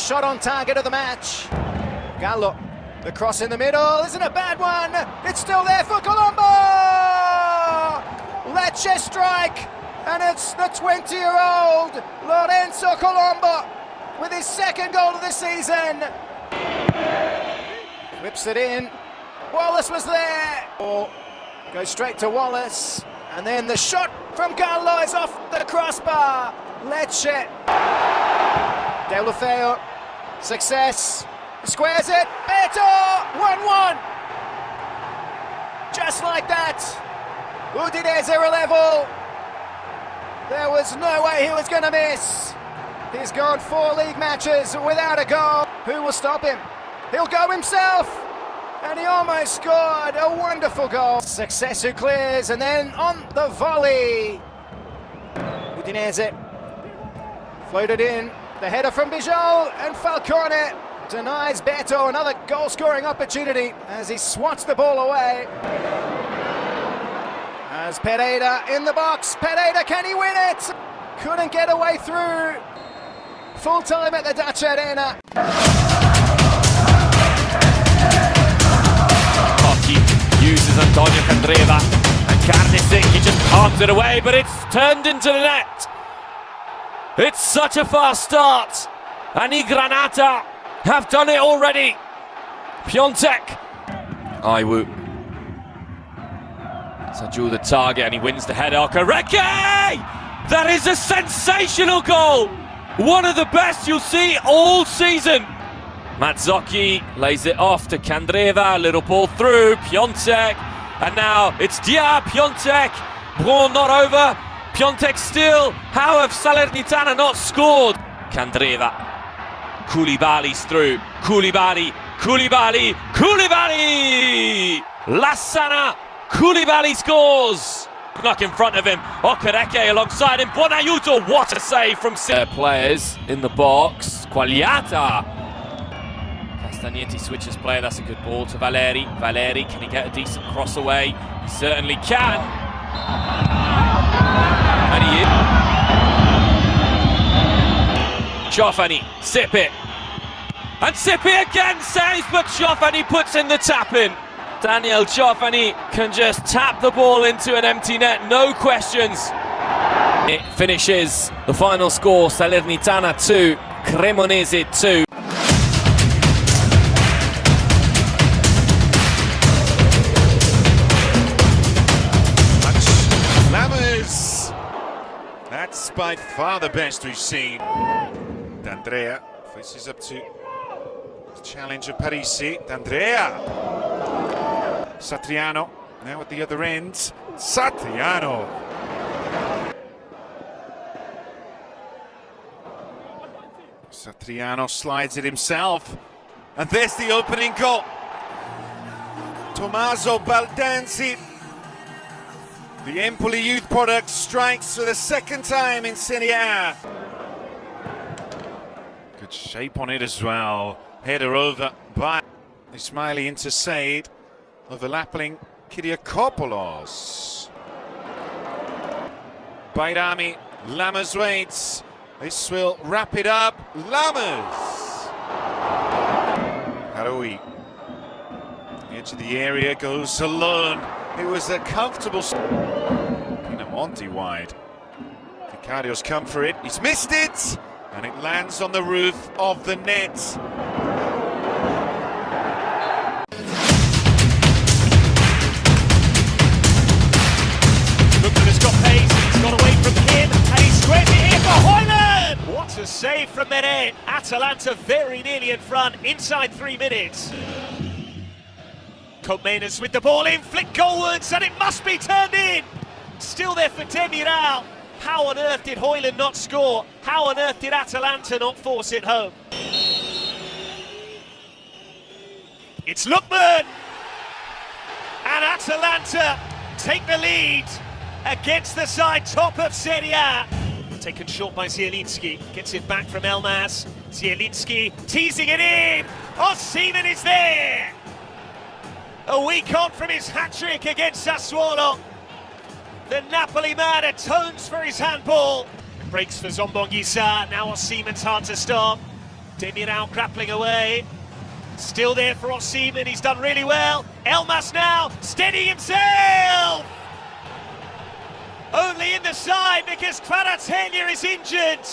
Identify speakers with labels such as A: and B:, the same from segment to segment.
A: First shot on target of the match. Gallo, the cross in the middle, isn't a bad one. It's still there for Colombo. Lecce strike, and it's the 20-year-old Lorenzo Colombo with his second goal of the season. Whips it in. Walace was there. Oh, goes straight to Walace. And then the shot from Gallo is off the crossbar. Lecce. Deulofeu. Success. Squares it. Beto. 1-1. Just like that. Udinese are level. There was no way he was going to miss. He's gone four league matches without a goal. Who will stop him? He'll go himself. And he almost scored a wonderful goal. Success who clears, and then on the volley. Udinese floated in. The header from Bijol, and Falcone denies Beto another goal-scoring opportunity as he swats the ball away. As Pereira in the box. Pereira, can he win it? Couldn't get away through. Full time at the Dacia Arena.
B: uses Antonio Candreva and Carnesecchi, he just palms it away, but it's turned into the net. It's such a fast start. And Granata have done it already. Piatek. Iwu. Saju the target and he wins the header. Okereke! That is a sensational goal. One of the best you'll see all season. Mazzocchi lays it off to Candreva, little ball through, Piatek, and now it's Dia Piatek. Braun not over, Piatek still. How have Salernitana not scored? Candreva, Coulibaly's through, Coulibaly, Coulibaly, Coulibaly! Lassana, Coulibaly scores! Knock in front of him, Okereke alongside him, Buonaiuto, what a save from players in the box, Quagliata Castagnetti switches player, that's a good ball to Valeri. Valeri, can he get a decent cross away? He certainly can. And he is. Ciofani, Sepe. And Sepe again saves, but Ciofani puts in the tap in. Daniel Ciofani can just tap the ball into an empty net, no questions. It finishes the final score, Salernitana 2, Cremonese 2.
C: By far the best we've seen. D'Andrea faces up to the challenge of Parisi. D'Andrea. Satriano now at the other end. Satriano. Satriano slides it himself. And there's the opening goal. Tommaso Baldanzi the Empoli youth product strikes for the second time in Serie A. Good shape on it as well. Header over by Ismaili Said, overlapping Kyriakopoulos. Bajrami, Lammers waits. This will wrap it up. Lammers! Haroui. Edge of the area goes alone. It was a comfortable... Pinamonti wide. Vicario's come for it. He's missed it! And it lands on the roof of the net.
D: has got pace, he's got away from him, and he squares it in for Højlund! What a save from Mene. Atalanta very nearly in front, inside three minutes. Colmenas with the ball in, flick goalwards, and it must be turned in. Still there for Demiral. How on earth did Højlund not score? How on earth did Atalanta not force it home? It's Lookman! And Atalanta take the lead against the side top of Serie A. Taken short by Zielinski, gets it back from Elmas. Zielinski teasing it in. Osimhen is there! A week on from his hat-trick against Sassuolo. The Napoli man atones for his handball. breaks for Zambo Anguissa. Now Osimhen's hard to stop. Demiral grappling away. Still there for Osimhen. He's done really well. Elmas now steady himself. Only in the side because Kvaratskhelia is injured.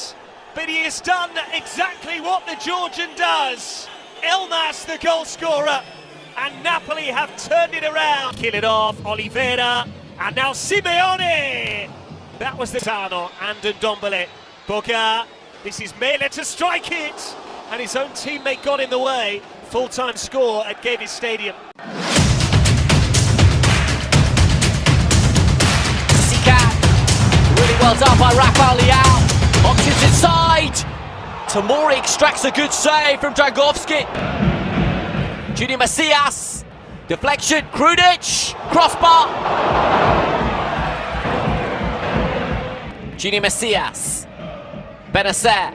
D: But he has done exactly what the Georgian does. Elmas, the goal scorer. And Napoli have turned it around. Kill it off. Oliveira. And now Simeone. That was the Tano and Ndombele. Boga. This is Maehle to strike it. And his own teammate got in the way. Full-time score at Gewiss Stadium.
E: Really well done by Rafael Leao. Options inside. Tamori extracts a good save from Dragowski. Junior Messias. Deflection. Krunic. Crossbar. Junior Messias. Bennacer.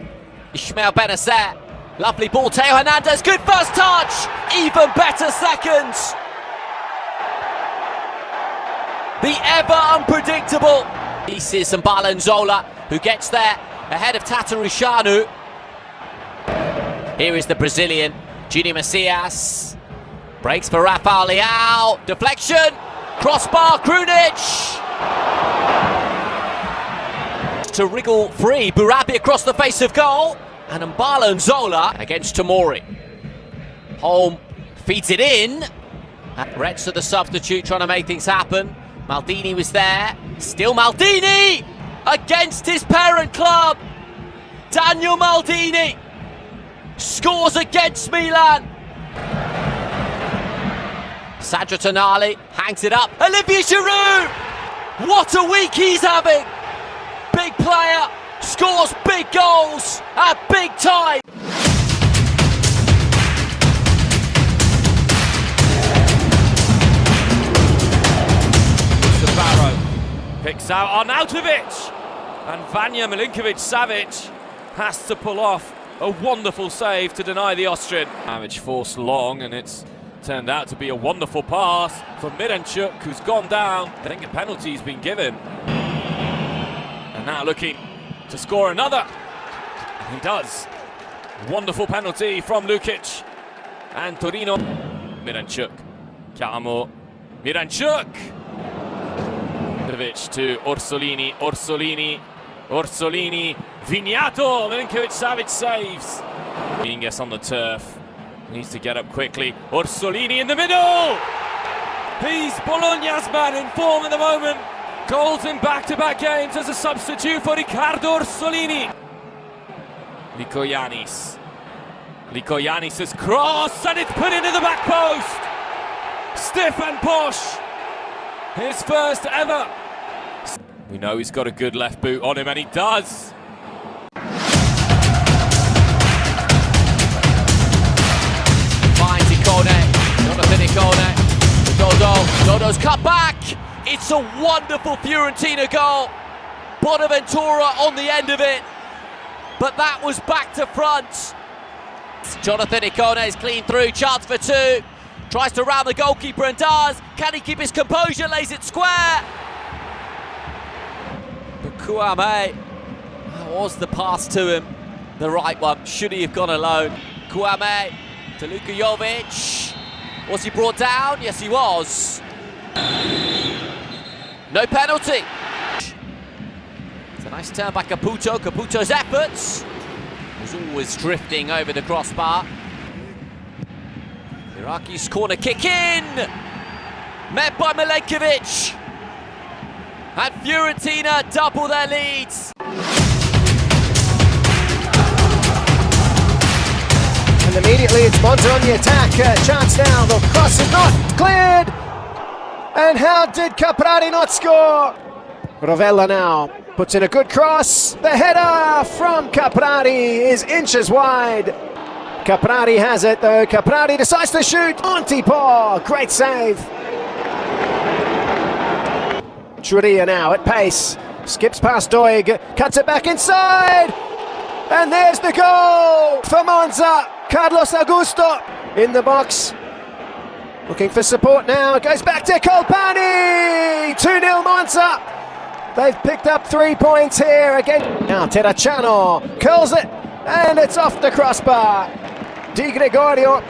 E: Ismaël Bennacer. Lovely ball. Theo Hernandez. Good first touch. Even better seconds. The ever unpredictable. This is Balanzola who gets there ahead of Tatarusanu. Here is the Brazilian, Junior Messias. Breaks for Rafael Leao. Deflection. Crossbar, Krunic. To wriggle free. Bourabia across the face of goal. And Mbala Nzola against Tamori. Holm feeds it in. Retz to the substitute trying to make things happen. Maldini was there. Still Maldini against his parent club. Daniel Maldini scores against Milan. Sandro Tonali hangs it up. Olivier Giroud! What a week he's having! Big player, scores big goals at big time.
B: Picks out Arnautovic and Vanja Milinkovic Savic has to pull off a wonderful save to deny the Austrian. Damage forced long and it's turned out to be a wonderful pass for Miranchuk who's gone down. I think a penalty's been given. And now looking to score another. He does. Wonderful penalty from Lukic and Torino. Miranchuk. Chiamo Miranchuk. Mitrovic to Orsolini, Orsolini, Orsolini, Vignato, Milinkovic Savic saves. Mingus on the turf, needs to get up quickly. Orsolini in the middle! He's Bologna's man in form at the moment. Goals in back-to-back games as a substitute for Riccardo Orsolini. Lykogiannis. Lykogiannis' cross and it's put into the back post. Stefan Posch. His first ever. We know he's got a good left boot on him, and he does.
E: Finds Ikone, Jonathan Ikone, Dodo, Dodo's cut back. It's a wonderful Fiorentina goal. Bonaventura on the end of it, but that was back to front. Jonathan Ikone is clean through, chance for two. Tries to round the goalkeeper and does. Can he keep his composure? Lays it square. But Kouame, that oh, was the pass to him. The right one. Should he have gone alone? Kouame to Luka Jovic. Was he brought down? Yes, he was. No penalty. It's a nice turn by Caputo. Caputo's efforts was always drifting over the crossbar. Biraghi's corner kick in! Met by Milenkovic! And Fiorentina double their leads.
A: And immediately it's Monza on the attack. Uh, chance now. The cross is not cleared. And how did Caprari not score? Rovella now puts in a good cross. The header from Caprari is inches wide. Caprari has it though. Caprari decides to shoot. Antipo, great save. Ciurria now at pace. Skips past Doig, cuts it back inside. And there's the goal for Monza. Carlos Augusto in the box. Looking for support now. Goes back to Colpani. 2 0 Monza. They've picked up three points here again. Now Terracciano curls it, and it's off the crossbar. Di Gregorio.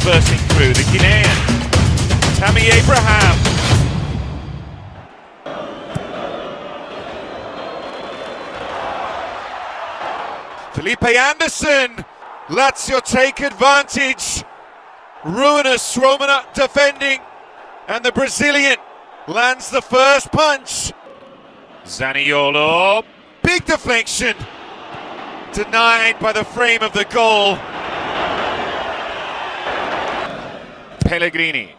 C: Bursting through, the Guinean. Tammy Abraham. Felipe Anderson. Lazio take advantage. Ruinous Romana defending. And the Brazilian lands the first punch. Zaniolo. Big deflection. Denied by the frame of the goal. Pellegrini.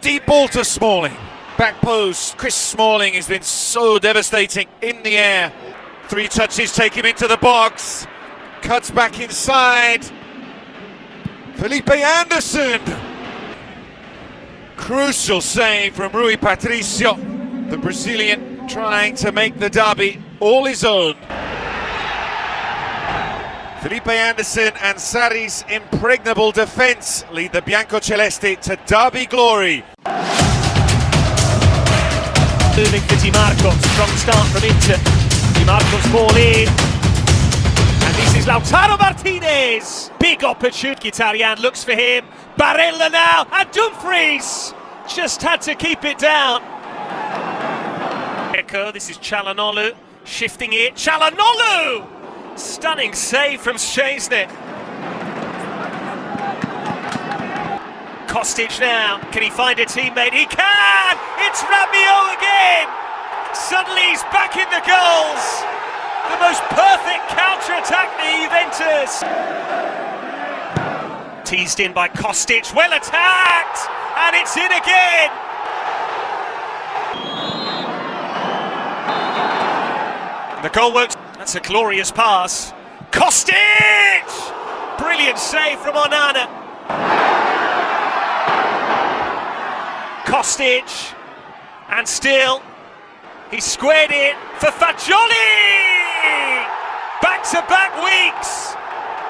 C: Deep ball to Smalling. Back post. Chris Smalling has been so devastating in the air. Three touches take him into the box. Cuts back inside. Felipe Anderson. Crucial save from Rui Patricio. The Brazilian trying to make the derby all his own. Felipe Anderson and Sarri's impregnable defence lead the Biancocelesti to derby glory.
D: Moving for Dimarco, strong start from Inter. Dimarco's ball in. And this is Lautaro Martinez. Big opportunity. Mkhitaryan looks for him. Barella now. And Dumfries just had to keep it down. Echo, this is Calhanoglu shifting it. Calhanoglu! Stunning save from Szczesny. Kostic now. Can he find a teammate? He can! It's Rabiot again! Suddenly he's back in the goals. The most perfect counter-attack for Juventus. Teased in by Kostic. Well attacked! And it's in again! The goal works. That's a glorious pass. Kostic! Brilliant save from Onana. Kostic. And still, he squared it for Fagioli! Back-to-back weeks.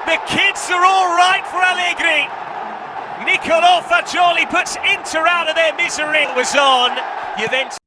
D: The kids are all right for Allegri. Niccolò Fagioli puts Inter out of their misery. It was on. Juventus.